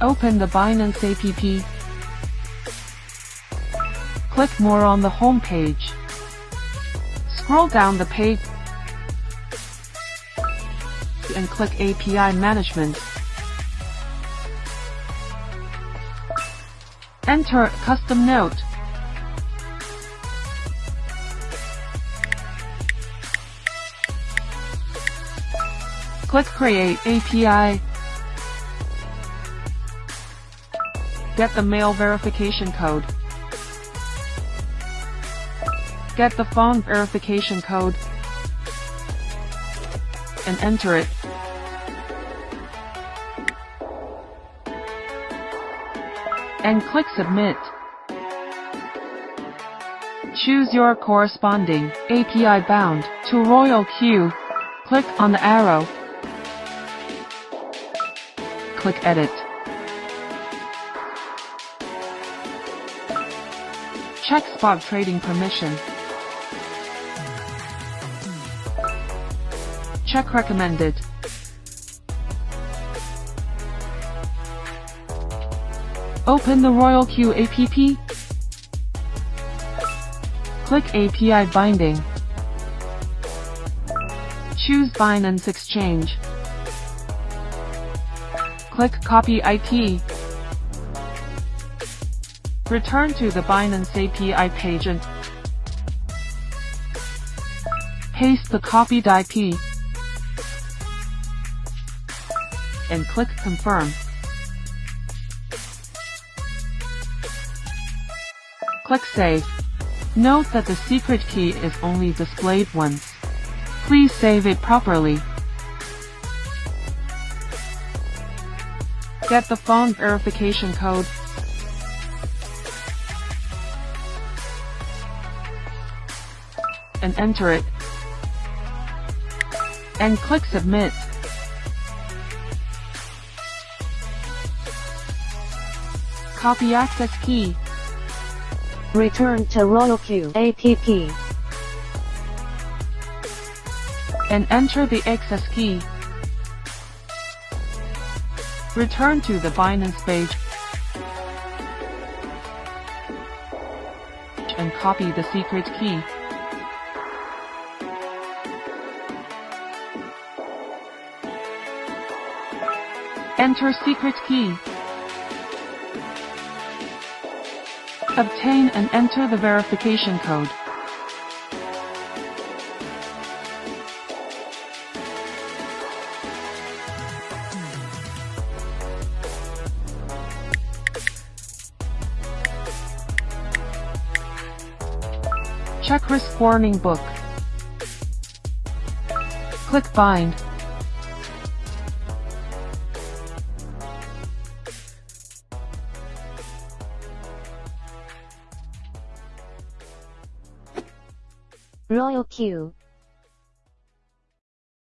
Open the Binance app. Click More on the home page. Scroll down the page and click API Management. Enter custom note. Click Create API. Get the mail verification code. Get the phone verification code and enter it. And click Submit. Choose your corresponding API bound to Royal Q. Click on the arrow. Click Edit. Check spot trading permission. Check recommended. Open the Royal Q app. Click API binding. Choose Binance Exchange. Click Copy IP. Return to the Binance API page and paste the copied IP and click Confirm. Click Save. Note that the secret key is only displayed once. Please save it properly. Get the phone verification code. And enter it. And click Submit. Copy access key. Return to Royal Q app. and enter the access key. Return to the Binance page and copy the secret key. Enter secret key. Obtain and enter the verification code. Check risk warning book. Click bind. Royal Q